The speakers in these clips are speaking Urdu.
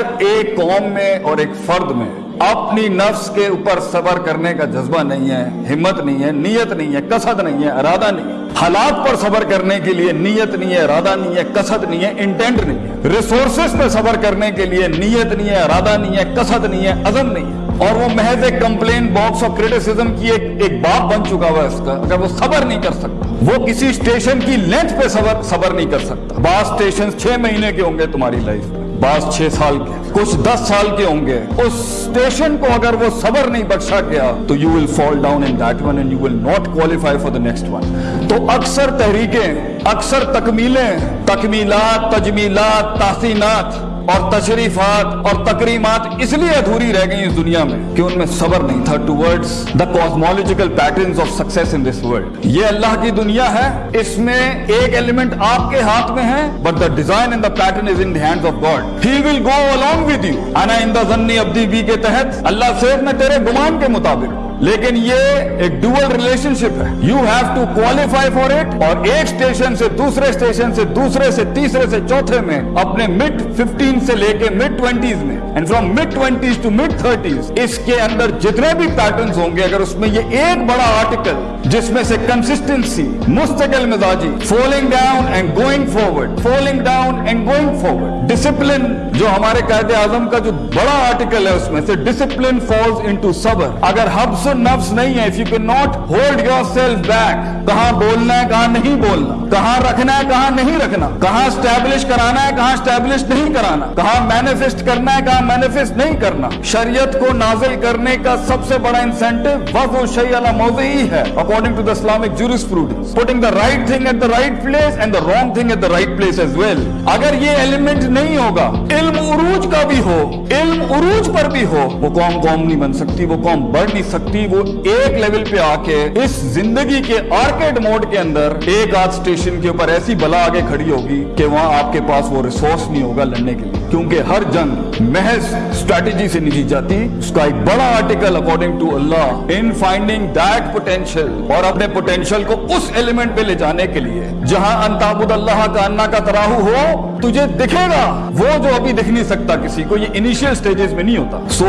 ایک قوم میں اور ایک فرد میں اپنی نفس کے اوپر صبر کرنے کا جذبہ نہیں ہے ہمت نہیں ہے نیت نہیں ہے کسد نہیں ہے ارادہ نہیں ہے حالات پر صبر کرنے کے لیے نیت نہیں ہے ارادہ نہیں ہے کسد نہیں ہے انٹینٹ نہیں ہے ریسورسز پہ صبر کرنے کے لیے نیت نہیں ہے ارادہ نہیں ہے کسد نہیں ہے عزم نہیں ہے اور وہ محض ایک کمپلین باکس آف کریٹیسزم کی ایک ایک بات بن چکا ہوا ہے اس کا اگر وہ صبر نہیں کر سکتا وہ کسی اسٹیشن کی لینتھ پہ صبر صبر نہیں کر سکتا بعض اسٹیشن چھ مہینے کے ہوں گے تمہاری لائف میں بعض چھ سال کے، کچھ دس سال کے ہوں گے۔ اس اسٹیشن کو اگر وہ صبر نہیں بخشا گیا، تو you will fall down in that one and you will not qualify for the next one تو اکثر تحریکیں، اکثر تکمیلیں، تکمیلات، تجمیلات، تحسینات اور تشریفات اور تقریمات اس لیے ادھوری رہ گئی اس دنیا میں کہ ان میں صبر نہیں تھا towards the cosmological patterns of success in this world یہ اللہ کی دنیا ہے، اس میں ایک ایلیمنٹ آپ کے ہاتھ میں ہے but the design and the pattern is in the hands of God he will go along with you. انا ان دا ظنی عبدی بی کے تحت اللہ صرف میں تیرے گمان کے مطابق۔ لیکن یہ ایک ڈوئل ریلیشن شپ ہے۔ You have to qualify for it اور ایک اسٹیشن سے دوسرے اسٹیشن سے دوسرے سے تیسرے سے چوتھے میں اپنے مڈ ففٹین سے لے کے مڈ ٹوینٹیز میں۔ And from mid twenties to mid thirties اس کے اندر جتنے بھی پیٹرنز ہوں گے، اگر اس میں یہ ایک بڑا آرٹیکل جس میں سے کنسسٹنسی مستقل مزاجی falling down and going forward falling down and going forward discipline جو ہمارے قائد اعظم کا جو بڑا آرٹیکل ہے، اس میں سے ڈسپلن فالز انٹو صبر۔ اگر حبس نفس و نفس نہیں ہے. If you cannot hold yourself back کہاں بولنا ہے، کہاں نہیں بولنا. کہاں رکھنا ہے، کہاں نہیں رکھنا. کہاں اسٹیبلش کرانا ہے، کہاں اسٹیبلش نہیں کرانا. کہاں مینیفسٹ کرنا ہے، کہاں مینیفسٹ نہیں کرنا. شریعت کو نازل کرنے کا سب سے بڑا انسینٹو وضع شیء علی موضعی ہے، according to the Islamic jurisprudence. Putting the right thing at the right place and the wrong thing at the right place as well. اگر یہ ایلیمنٹ نہیں ہوگا، علم عروج کا بھی ہو، علم عروج پر بھی ہو، وہ قوم قوم نہیں بن سکتی، وہ قوم بڑھ نہیں سکتی. وہ ایک لیول پہ آ کے اس زندگی کے آرکیڈ موڈ کے اندر ایک آدھ اسٹیشن کے اوپر ایسی بلا آگے کھڑی ہوگی کہ وہاں آپ کے پاس وہ ریسورس نہیں ہوگا لڑنے کے لیے۔ کیونکہ ہر جنگ محض اسٹریٹجی سے نہیں جیت جاتی۔ اس کا ایک بڑا article according to Allah in finding that potential اور اپنے پوٹینشیل کو اس ایلیمنٹ پہ لے جانے کے لیے۔ جہاں انتابد اللہ کا انا کا تراہو ہو، تجھے دکھے گا۔ وہ جو ابھی دکھ نہیں سکتا کسی کو، یہ انیشیل سٹیجز میں نہیں ہوتا۔ سو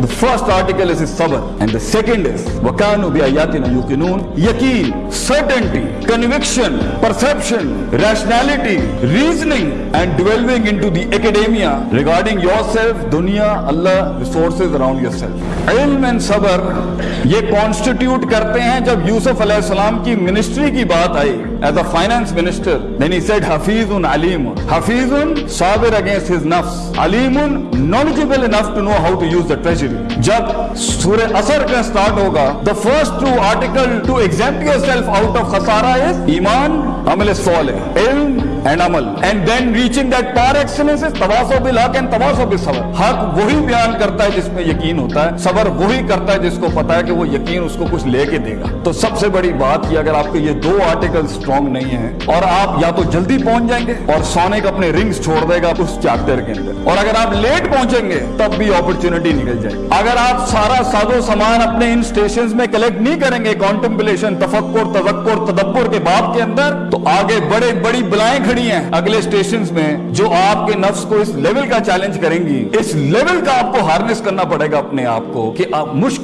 the first article is صبر and the second is وَكَانُوا بِآيَاتِنَا يُقِنُونَ یقین، certainty conviction perception rationality reasoning and delving into the academia your دنیا Allah resources around yourself علم اینڈ صبر یہ کانسٹیٹیوٹ کرتے ہیں جب یوسف علیہ السلام کی منسٹری کی بات I as a finance minister then he said Hafeez علیم حفیظ صابر اگینسٹ ہز نفس علیم knowledgeable enough to know how to use the treasury جب سورہ اثر کا سٹارٹ ہوگا the first two article to exempt yourself out of khasara is ایمان عمل صالح علم and عمل and then reaching that par excellence is تواصل بالحق and تواصل بالصبر حق وہی بیان کرتا ہے جس میں یقین ہوتا ہے، صبر وہی کرتا ہے جس کو پتا ہے کہ وہ یقین اس کو کچھ لے کے دے گا۔ تو سب سے بڑی بات یہ اگر آپ کے یہ دو آرٹیکل سٹرونگ نہیں ہیں اور آپ یا تو جلدی پہنچ جائیں گے اور سونے کا اپنے رنگز چھوڑ دے گا اس چیپٹر کے اندر۔ اور اگر آپ لیٹ پہنچیں گے، تب بھی اپرچونٹی نکل جائے۔ گی اگر آپ سارا ساز و سامان اپنے ان سٹیشنز میں کلیکٹ نہیں کریں گے کانٹمپلیشن تفکر، تذکر، تدبر کے باب کے اندر، تو آگے بڑے بڑی بلائیں کھڑی ہیں اگلے سٹیشنز میں جو آپ کے نفس کو اس لیول کا چیلنج کریں گے۔ گی اس لیول کا آپ کو ہارنس کرنا پڑے گا اپنے آپ کو کہ آپ مشکل